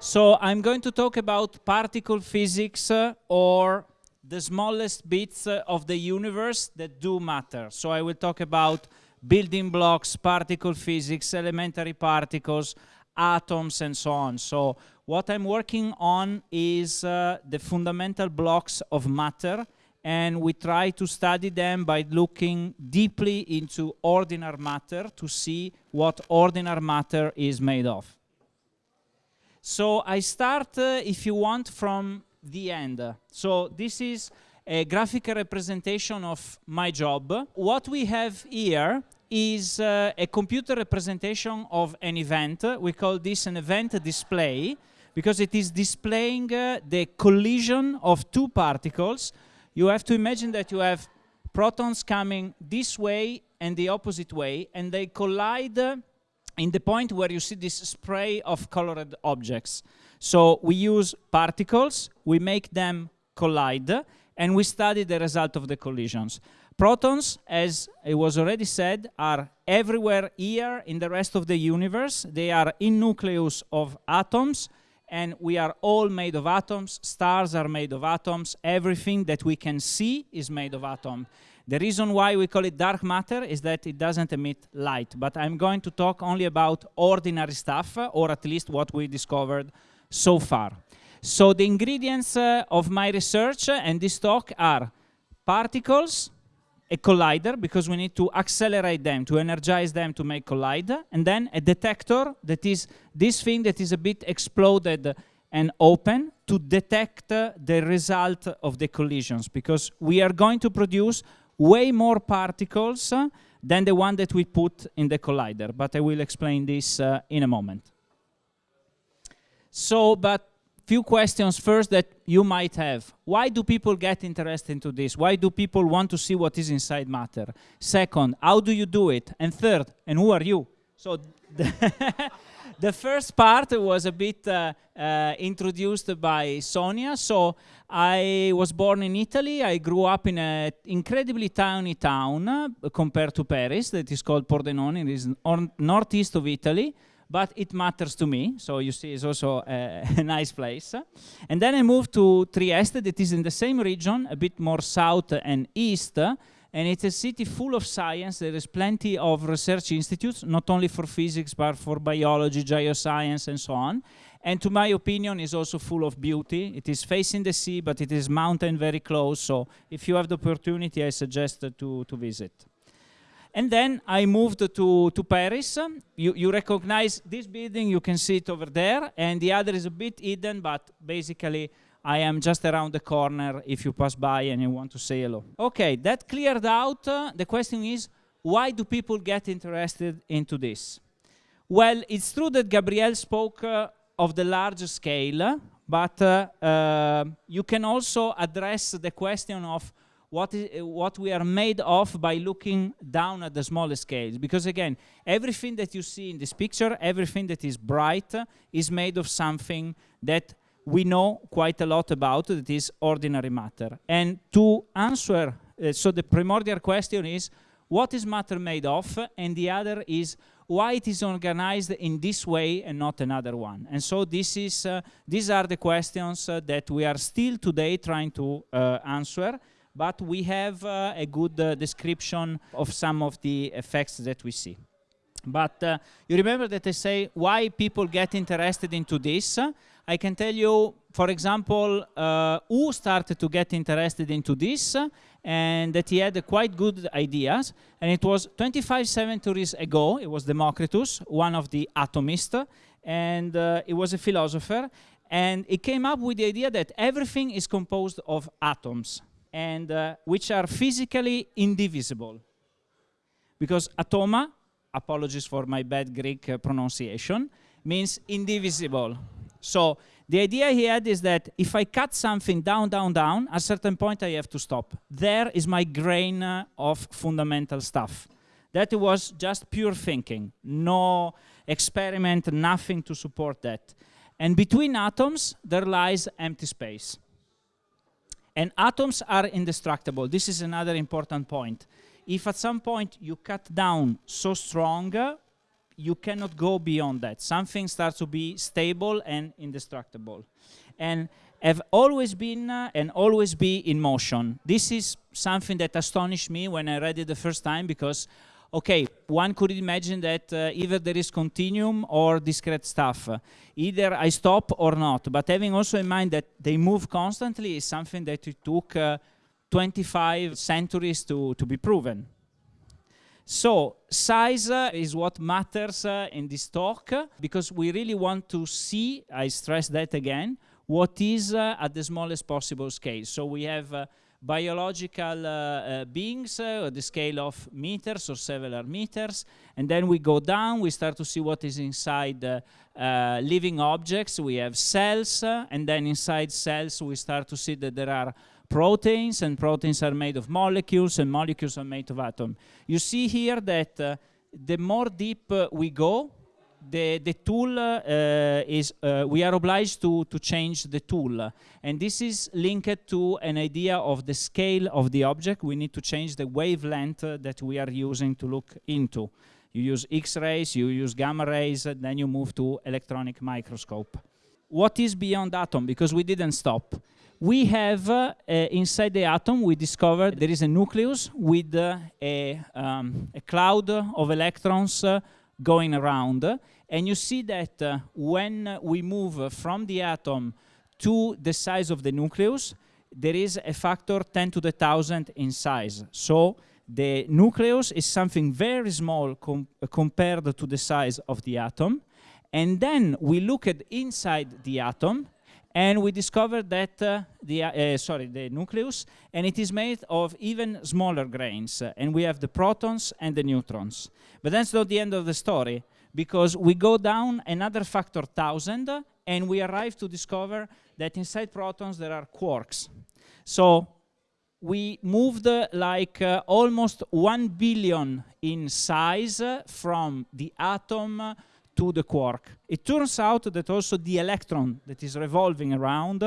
So I'm going to talk about particle physics uh, or the smallest bits uh, of the universe that do matter. So I will talk about building blocks, particle physics, elementary particles, atoms, and so on. So what I'm working on is uh, the fundamental blocks of matter, and we try to study them by looking deeply into ordinary matter to see what ordinary matter is made of. So I start, uh, if you want, from the end. So this is a graphical representation of my job. What we have here is uh, a computer representation of an event. We call this an event display because it is displaying uh, the collision of two particles. You have to imagine that you have protons coming this way and the opposite way and they collide uh, in the point where you see this spray of colored objects. So we use particles, we make them collide, and we study the result of the collisions. Protons, as it was already said, are everywhere here in the rest of the universe. They are in nucleus of atoms, and we are all made of atoms. Stars are made of atoms. Everything that we can see is made of atoms. The reason why we call it dark matter is that it doesn't emit light, but I'm going to talk only about ordinary stuff, or at least what we discovered so far. So the ingredients uh, of my research and this talk are particles, a collider, because we need to accelerate them, to energize them to make collide, and then a detector, that is this thing that is a bit exploded and open to detect uh, the result of the collisions, because we are going to produce way more particles uh, than the one that we put in the collider, but I will explain this uh, in a moment. So, but few questions first that you might have. Why do people get interested into this? Why do people want to see what is inside matter? Second, how do you do it? And third, and who are you? So the first part was a bit uh, uh, introduced by Sonia. So I was born in Italy. I grew up in an incredibly tiny town uh, compared to Paris that is called Pordenone. It is on northeast of Italy, but it matters to me. So you see, it's also a, a nice place. And then I moved to Trieste, that is in the same region, a bit more south and east and it's a city full of science. There is plenty of research institutes, not only for physics, but for biology, geoscience, and so on. And to my opinion, is also full of beauty. It is facing the sea, but it is mountain very close. So if you have the opportunity, I suggest to, to visit. And then I moved to, to Paris. You, you recognize this building, you can see it over there. And the other is a bit hidden, but basically I am just around the corner if you pass by and you want to say hello. Okay, that cleared out. Uh, the question is, why do people get interested into this? Well, it's true that Gabriel spoke uh, of the large scale, but uh, uh you can also address the question of what, is, what we are made of by looking down at the smaller scales. Because again, everything that you see in this picture, everything that is bright, is made of something that we know quite a lot about, that is ordinary matter. And to answer, uh, so the primordial question is, what is matter made of? And the other is, why it is organized in this way and not another one. And so this is, uh, these are the questions uh, that we are still today trying to uh, answer, but we have uh, a good uh, description of some of the effects that we see. But uh, you remember that I say why people get interested into this. I can tell you, for example, uh, who started to get interested into this and that he had quite good ideas. And it was 25 centuries ago, it was Democritus, one of the atomists, and uh, he was a philosopher. And he came up with the idea that everything is composed of atoms, and uh, which are physically indivisible. Because atoma apologies for my bad Greek uh, pronunciation, means indivisible. So the idea he had is that if I cut something down, down, down, at a certain point I have to stop. There is my grain uh, of fundamental stuff. That was just pure thinking, no experiment, nothing to support that. And between atoms, there lies empty space. And atoms are indestructible. This is another important point. If at some point you cut down so strong, uh, you cannot go beyond that. Something starts to be stable and indestructible. And have always been uh, and always be in motion. This is something that astonished me when I read it the first time because okay, one could imagine that uh, either there is continuum or discrete stuff. Uh, either I stop or not. But having also in mind that they move constantly is something that it took uh, 25 centuries to, to be proven. So size uh, is what matters uh, in this talk because we really want to see, I stress that again, what is uh, at the smallest possible scale. So we have biological uh, uh, beings uh, at the scale of meters or several meters and then we go down we start to see what is inside living objects we have cells and then inside cells we start to see that there are proteins and proteins are made of molecules and molecules are made of atoms. You see here that uh, the more deep uh, we go, the, the tool uh, is, uh, we are obliged to, to change the tool. And this is linked to an idea of the scale of the object. We need to change the wavelength uh, that we are using to look into. You use X-rays, you use gamma rays, then you move to electronic microscope. What is beyond atom? Because we didn't stop. We have, uh, inside the atom, we discovered there is a nucleus with uh, a, um, a, cloud of electrons uh, going around. And you see that uh, when we move from the atom to the size of the nucleus, there is a factor 10 to the thousand in size. So the nucleus is something very small com compared to the size of the atom. And then we look at inside the atom and we discovered that uh, the uh, uh, sorry the nucleus and it is made of even smaller grains uh, and we have the protons and the neutrons. But that's not the end of the story because we go down another factor thousand and we arrive to discover that inside protons there are quarks. So we moved uh, like uh, almost 1 billion in size from the atom to the quark. It turns out that also the electron that is revolving around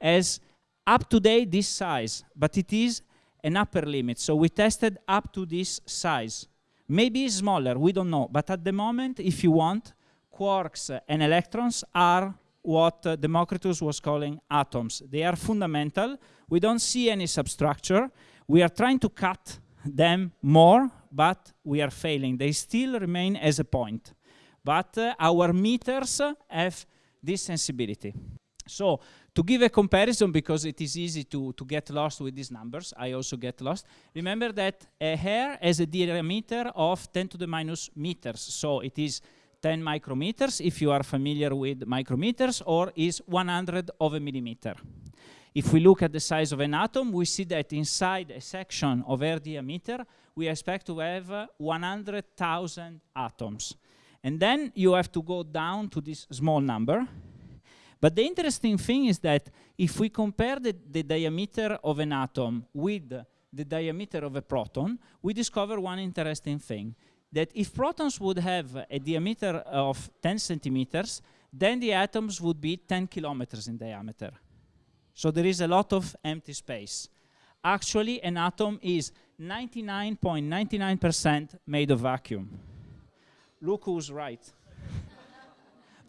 has up to date this size, but it is an upper limit. So we tested up to this size. Maybe smaller, we don't know. But at the moment, if you want, quarks and electrons are what uh, Democritus was calling atoms. They are fundamental. We don't see any substructure. We are trying to cut them more, but we are failing. They still remain as a point but uh, our meters have this sensibility. So to give a comparison, because it is easy to, to get lost with these numbers, I also get lost, remember that a hair has a diameter of 10 to the minus meters. So it is 10 micrometers, if you are familiar with micrometers, or is 100 of a millimeter. If we look at the size of an atom, we see that inside a section of air diameter, we expect to have uh, 100,000 atoms. And then you have to go down to this small number. But the interesting thing is that if we compare the, the diameter of an atom with the diameter of a proton, we discover one interesting thing. That if protons would have a diameter of 10 centimeters, then the atoms would be 10 kilometers in diameter. So there is a lot of empty space. Actually, an atom is 99.99% made of vacuum. Look who's right.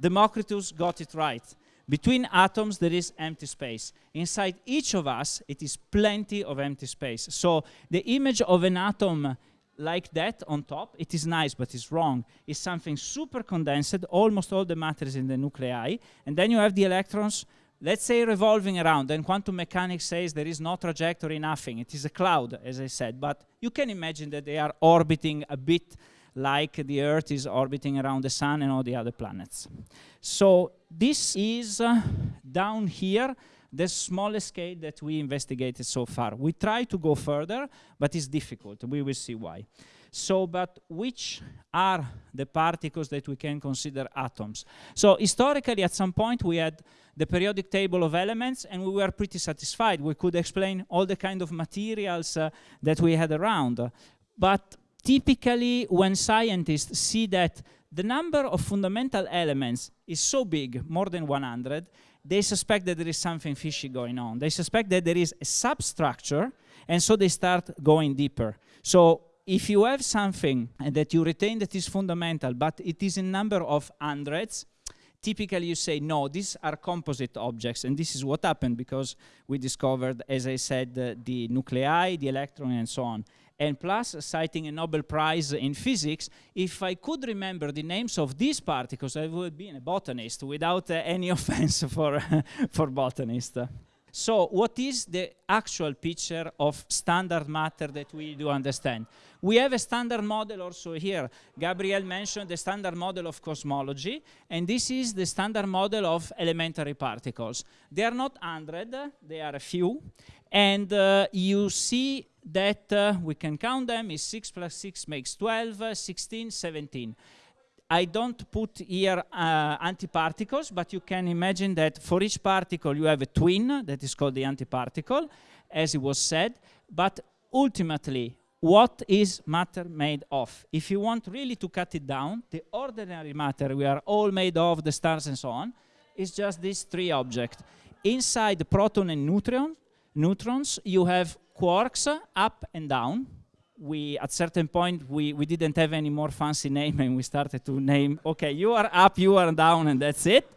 Democritus got it right. Between atoms, there is empty space. Inside each of us, it is plenty of empty space. So the image of an atom like that on top, it is nice, but it's wrong. It's something super condensed, almost all the matter is in the nuclei, and then you have the electrons, let's say revolving around, and quantum mechanics says there is no trajectory, nothing. It is a cloud, as I said, but you can imagine that they are orbiting a bit like the Earth is orbiting around the Sun and all the other planets. So this is uh, down here the smallest scale that we investigated so far. We try to go further, but it's difficult. We will see why. So, but which are the particles that we can consider atoms? So historically, at some point, we had the periodic table of elements, and we were pretty satisfied. We could explain all the kind of materials uh, that we had around. But typically when scientists see that the number of fundamental elements is so big, more than 100, they suspect that there is something fishy going on. They suspect that there is a substructure, and so they start going deeper. So if you have something that you retain that is fundamental, but it is a number of hundreds, typically you say, no, these are composite objects, and this is what happened because we discovered, as I said, uh, the nuclei, the electron, and so on. And plus, citing a Nobel Prize in physics, if I could remember the names of these particles, I would be a botanist without uh, any offense for, for botanists. So what is the actual picture of standard matter that we do understand? We have a standard model also here. Gabriel mentioned the standard model of cosmology, and this is the standard model of elementary particles. They are not 100, they are a few, and uh, you see that uh, we can count them, is 6 plus 6 makes 12, uh, 16, 17. I don't put here uh, antiparticles, but you can imagine that for each particle you have a twin that is called the antiparticle, as it was said. But ultimately, what is matter made of? If you want really to cut it down, the ordinary matter we are all made of, the stars and so on, is just these three objects. Inside the proton and neutron, neutrons, you have quarks up and down, we at certain point we we didn't have any more fancy name and we started to name okay you are up you are down and that's it.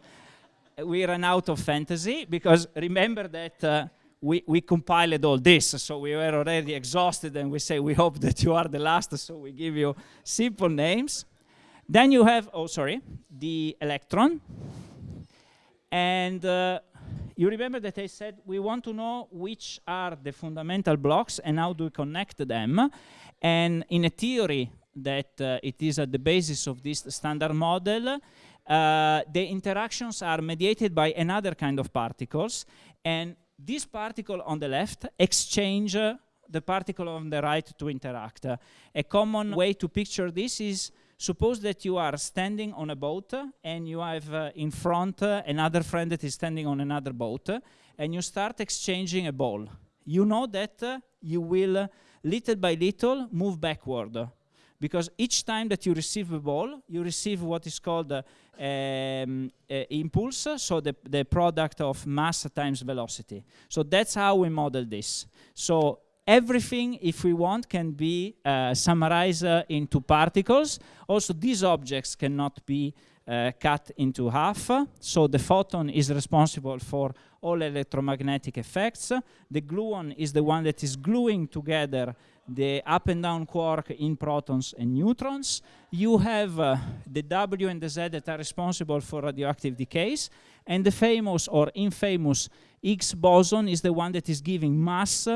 We ran out of fantasy because remember that uh, we, we compiled all this. So we were already exhausted and we say we hope that you are the last. So we give you simple names. Then you have oh sorry the electron. And uh, you remember that I said we want to know which are the fundamental blocks and how do we connect them. And in a theory that uh, it is at the basis of this standard model, uh, the interactions are mediated by another kind of particles. And this particle on the left exchange uh, the particle on the right to interact. a common way to picture this is Suppose that you are standing on a boat and you have uh, in front uh, another friend that is standing on another boat and you start exchanging a ball. You know that uh, you will uh, little by little move backward because each time that you receive a ball, you receive what is called uh, um, uh, impulse, so the, the product of mass times velocity. So that's how we model this. So everything, if we want, can be uh, summarized uh, into particles. Also, these objects cannot be uh, cut into half. So the photon is responsible for all electromagnetic effects. The gluon is the one that is gluing together the up and down quark in protons and neutrons. You have uh, the W and the Z that are responsible for radioactive decays. And the famous or infamous Higgs boson is the one that is giving mass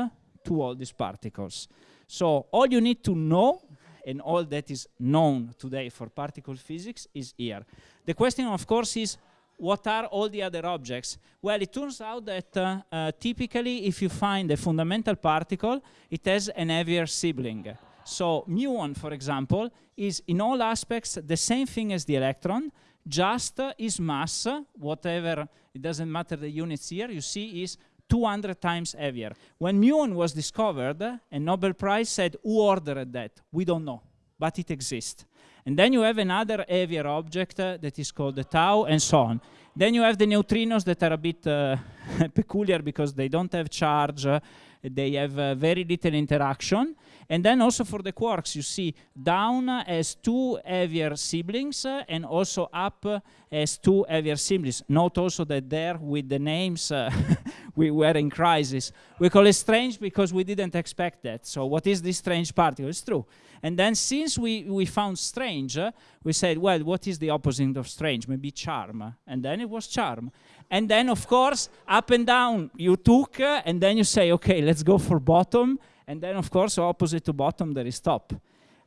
to all these particles. So all you need to know and all that is known today for particle physics is here. The question, of course, is what are all the other objects? Well, it turns out that uh, uh, typically if you find a fundamental particle, it has an heavier sibling. So muon, for example, is in all aspects the same thing as the electron, just uh, its mass, whatever, it doesn't matter the units here, you see is 200 times heavier. When muon was discovered, a Nobel Prize said, who ordered that? We don't know, but it exists. And then you have another heavier object uh, that is called the tau, and so on. Then you have the neutrinos that are a bit uh, peculiar because they don't have charge, uh, they have uh, very little interaction. And then also for the quarks, you see down as two heavier siblings uh, and also up as two heavier siblings. Note also that there with the names uh, we were in crisis. We call it strange because we didn't expect that. So what is this strange particle? It's true. And then since we, we found strange, we said, well, what is the opposite of strange? Maybe charm. And then it was charm. And then, of course, up and down you took, uh, and then you say, okay, let's go for bottom. And then, of course, opposite to bottom, there is top.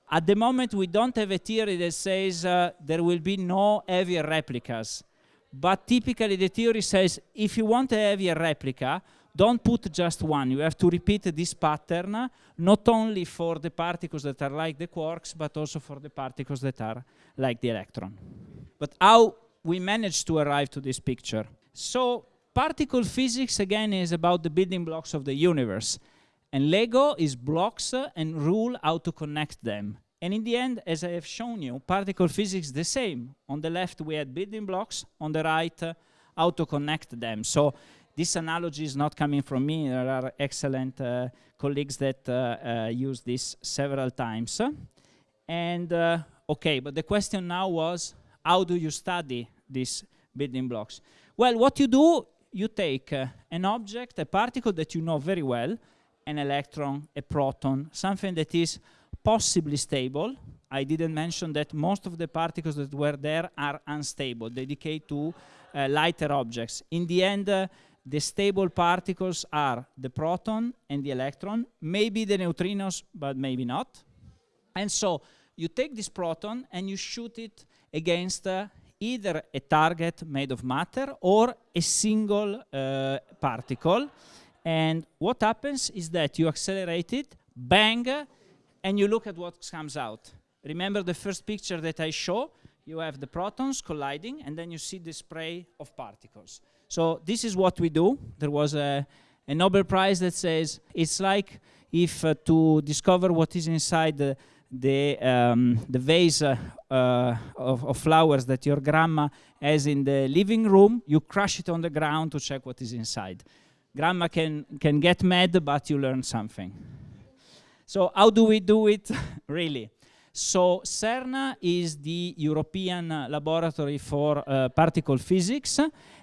At the moment, we don't have a theory that says uh, there will be no heavier replicas. But typically, the theory says if you want a heavier replica, don't put just one. You have to repeat this pattern, not only for the particles that are like the quarks, but also for the particles that are like the electron. But how we managed to arrive to this picture? So particle physics, again, is about the building blocks of the universe. And Lego is blocks and rule how to connect them. And in the end, as I have shown you, particle physics is the same. On the left, we had building blocks. On the right, uh, how to connect them. So this analogy is not coming from me. There are excellent uh, colleagues that uh, uh, use this several times. And uh, okay, but the question now was, how do you study these building blocks? Well, what you do, you take uh, an object, a particle that you know very well, an electron, a proton, something that is possibly stable. I didn't mention that most of the particles that were there are unstable. They decay to uh, lighter objects. In the end, uh, the stable particles are the proton and the electron, maybe the neutrinos, but maybe not. And so you take this proton and you shoot it against uh, either a target made of matter or a single uh, particle. And what happens is that you accelerate it, bang, and you look at what comes out. Remember the first picture that I show? You have the protons colliding, and then you see the spray of particles. So this is what we do. There was a, a Nobel Prize that says it's like if uh, to discover what is inside the, the, um, the vase uh, uh, of, of, flowers that your grandma has in the living room, you crush it on the ground to check what is inside. Grandma can, can get mad, but you learn something. So how do we do it, really? So CERN is the European uh, Laboratory for uh, Particle Physics,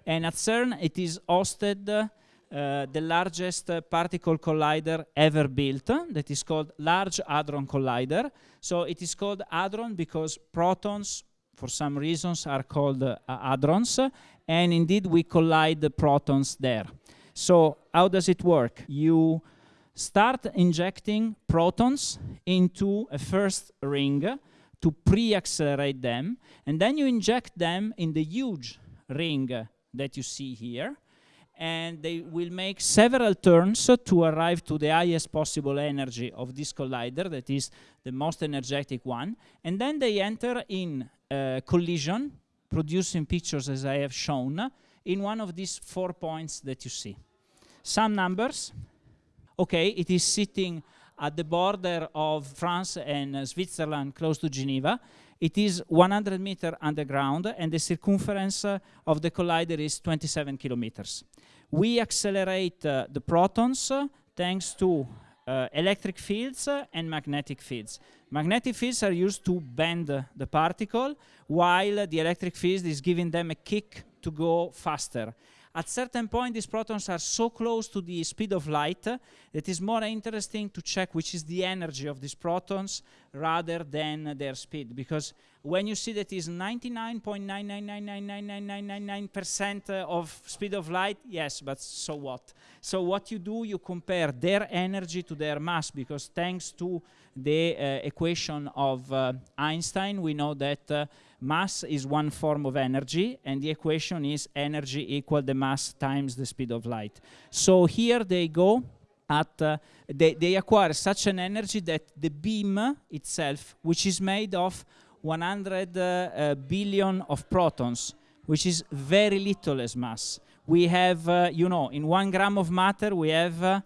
and at CERN it is hosted uh, the largest particle collider ever built, that is called Large Hadron Collider. So it is called hadron because protons, for some reasons, are called uh, hadrons, and indeed we collide the protons there. So how does it work? You start injecting protons into a first ring to pre-accelerate them, and then you inject them in the huge ring that you see here, and they will make several turns to arrive to the highest possible energy of this collider, that is the most energetic one, and then they enter in uh, collision, producing pictures as I have shown, in one of these four points that you see. Some numbers, okay, it is sitting at the border of France and uh, Switzerland, close to Geneva. It is 100 meter underground, and the circumference uh, of the collider is 27 kilometers. We accelerate uh, the protons uh, thanks to uh, electric fields and magnetic fields. Magnetic fields are used to bend the particle, while the electric field is giving them a kick to go faster. At certain point, these protons are so close to the speed of light uh, that it's more interesting to check which is the energy of these protons rather than their speed. Because when you see that is 99.9999999% of speed of light, yes, but so what? So what you do, you compare their energy to their mass, because thanks to the uh, equation of uh, Einstein, we know that uh, mass is one form of energy, and the equation is energy equal the mass times the speed of light. So here they go at, uh, they, they acquire such an energy that the beam itself, which is made of 100 uh, uh, billion of protons, which is very little as mass. We have, uh, you know, in one gram of matter, we have uh,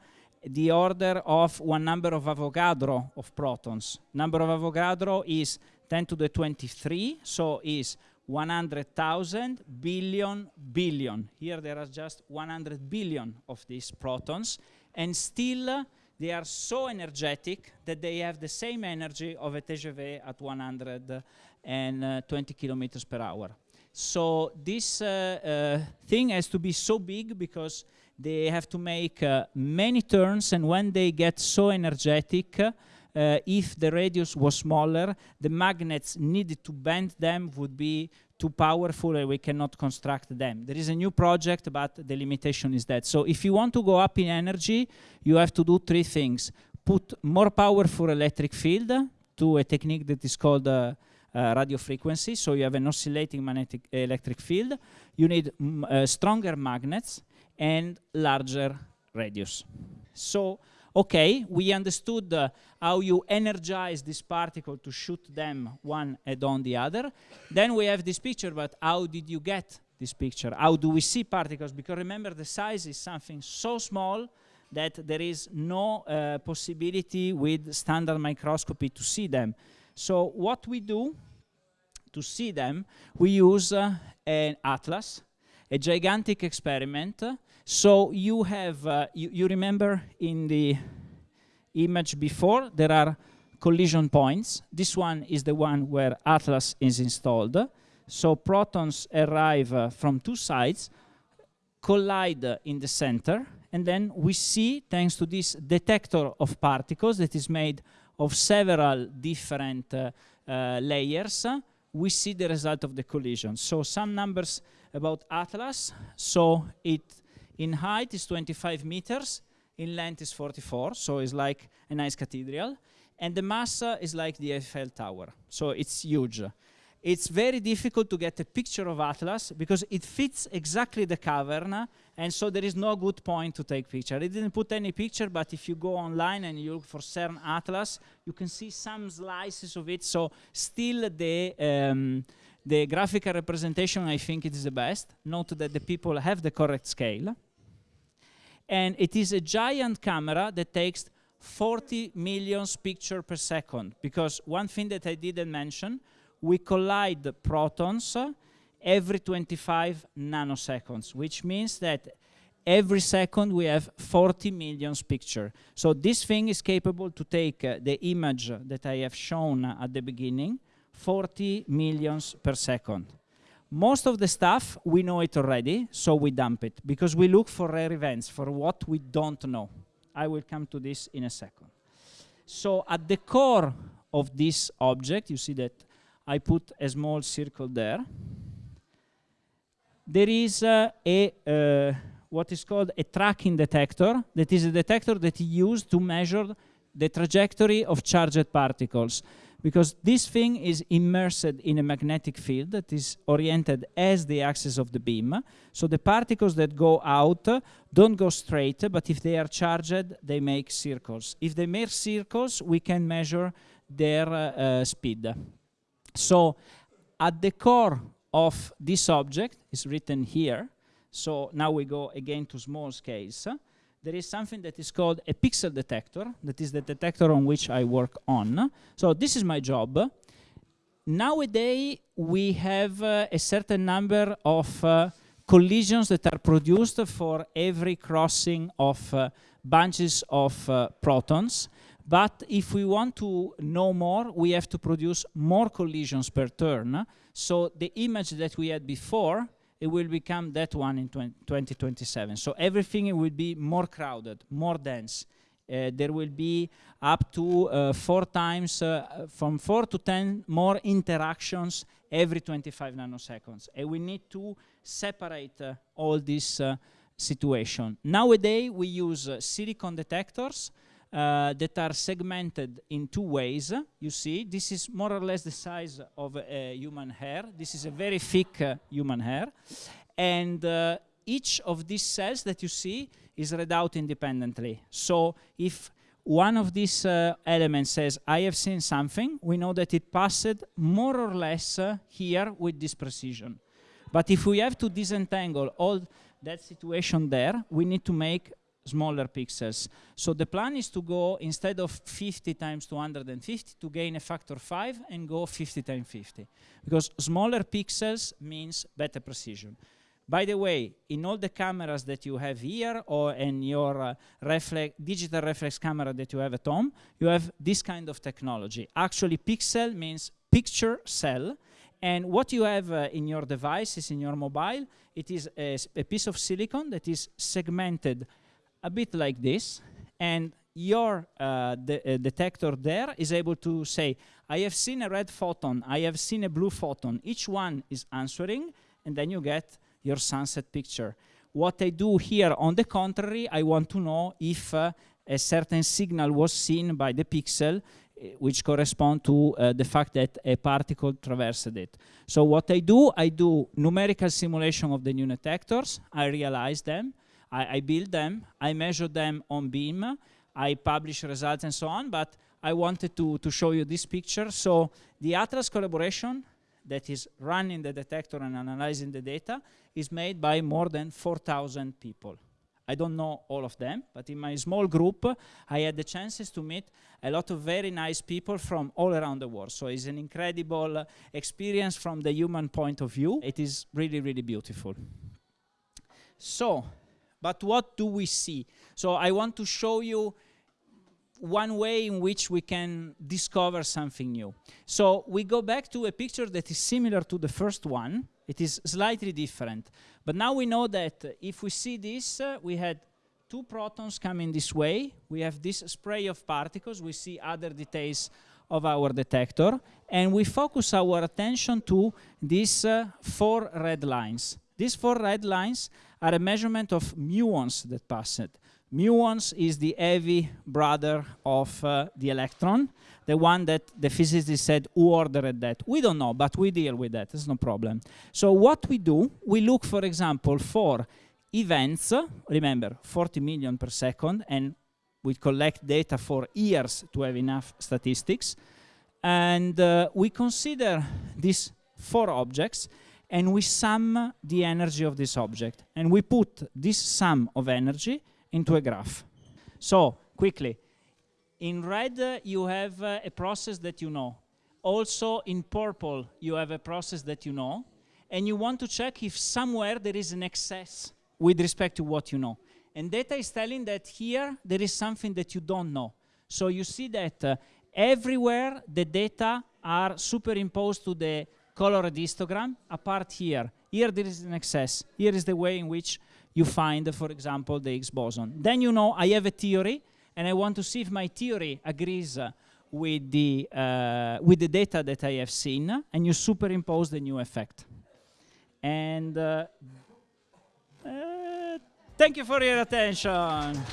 the order of one number of Avogadro of protons. Number of Avogadro is 10 to the 23, so is 100,000 billion billion. Here there are just 100 billion of these protons, and still uh, they are so energetic that they have the same energy of a TGV at 120 kilometers per hour. So this uh, uh, thing has to be so big because they have to make uh, many turns, and when they get so energetic, uh, if the radius was smaller, the magnets needed to bend them would be too powerful and we cannot construct them. There is a new project, but the limitation is that. So if you want to go up in energy, you have to do three things. Put more powerful electric field to a technique that is called uh, uh, radio frequency, so you have an oscillating magnetic electric field. You need uh, stronger magnets and larger radius. So okay, we understood uh, how you energize this particle to shoot them one head on the other. Then we have this picture, but how did you get this picture? How do we see particles? Because remember, the size is something so small that there is no uh, possibility with standard microscopy to see them. So what we do to see them, we use uh, an Atlas. a gigantic experiment. So you have, uh, you, you remember in the image before, there are collision points. This one is the one where Atlas is installed. So protons arrive uh, from two sides, collide in the center, and then we see, thanks to this detector of particles that is made of several different uh, uh, layers, we see the result of the collision. So some numbers about Atlas. So it in height is 25 meters, in length is 44, so it's like a nice cathedral. And the mass uh, is like the Eiffel Tower, so it's huge. It's very difficult to get a picture of Atlas because it fits exactly the cavern and so there is no good point to take picture. It didn't put any picture, but if you go online and you look for CERN Atlas, you can see some slices of it. So still the um, the graphical representation, I think it is the best. Note that the people have the correct scale. And it is a giant camera that takes 40 million pictures per second. Because one thing that I didn't mention, we collide protons every 25 nanoseconds, which means that every second we have 40 million picture. So this thing is capable to take uh, the image that I have shown at the beginning, 40 millions per second. Most of the stuff, we know it already, so we dump it, because we look for rare events, for what we don't know. I will come to this in a second. So at the core of this object, you see that I put a small circle there, there is uh, a uh, what is called a tracking detector that is a detector that is used to measure the trajectory of charged particles because this thing is immersed in a magnetic field that is oriented as the axis of the beam. So the particles that go out uh, don't go straight, but if they are charged, they make circles. If they make circles, we can measure their uh, uh speed. So at the core of this object is written here. So now we go again to small scales. There is something that is called a pixel detector. That is the detector on which I work on. So this is my job. Nowadays, we have uh, a certain number of uh, collisions that are produced for every crossing of uh, bunches of uh, protons. But if we want to know more, we have to produce more collisions per turn. So the image that we had before, it will become that one in 2027. So everything will be more crowded, more dense. Uh, there will be up to uh, four times, uh, from four to 10 more interactions every 25 nanoseconds. And we need to separate uh, all this uh, situation. Nowadays, we use uh, silicon detectors uh, that are segmented in two ways. You see, this is more or less the size of a human hair. This is a very thick uh, human hair. And uh, each of these cells that you see is read out independently. So if one of these uh, elements says, I have seen something, we know that it passed more or less uh, here with this precision. But if we have to disentangle all that situation there, we need to make smaller pixels. So the plan is to go, instead of 50 times 250, to gain a factor 5 and go 50 times 50. Because smaller pixels means better precision. By the way, in all the cameras that you have here or in your uh, reflex, digital reflex camera that you have at home, you have this kind of technology. Actually, pixel means picture cell. And what you have uh, in your device is in your mobile, it is a, a piece of silicon that is segmented a bit like this, and your uh, de uh, detector there is able to say, I have seen a red photon, I have seen a blue photon. Each one is answering, and then you get your sunset picture. What I do here, on the contrary, I want to know if uh, a certain signal was seen by the pixel, uh, which correspond to uh, the fact that a particle traversed it. So what I do, I do numerical simulation of the new detectors, I realize them, I, I build them, I measure them on beam, I publish results and so on, but I wanted to, to show you this picture. So the Atlas collaboration that is running the detector and analyzing the data is made by more than 4,000 people. I don't know all of them, but in my small group, I had the chances to meet a lot of very nice people from all around the world. So it's an incredible experience from the human point of view. It is really, really beautiful. So, but what do we see? So I want to show you one way in which we can discover something new. So we go back to a picture that is similar to the first one. It is slightly different. But now we know that if we see this, uh, we had two protons coming this way. We have this spray of particles. We see other details of our detector. And we focus our attention to these uh, four red lines. These four red lines are a measurement of muons that passed. Muons is the heavy brother of uh, the electron, the one that the physicist said, who ordered that? We don't know, but we deal with that, it's no problem. So what we do, we look, for example, for events, remember, 40 million per second, and we collect data for years to have enough statistics, and uh, we consider these four objects, and we sum the energy of this object, and we put this sum of energy into a graph. So, quickly, in red uh, you have uh, a process that you know. Also in purple you have a process that you know. And you want to check if somewhere there is an excess with respect to what you know. And data is telling that here there is something that you don't know. So you see that uh, everywhere the data are superimposed to the colored histogram apart here. Here there is an excess. Here is the way in which you find, for example, the Higgs boson. Then you know I have a theory, and I want to see if my theory agrees uh, with, the, uh, with the data that I have seen, and you superimpose the new effect. And uh, uh thank you for your attention.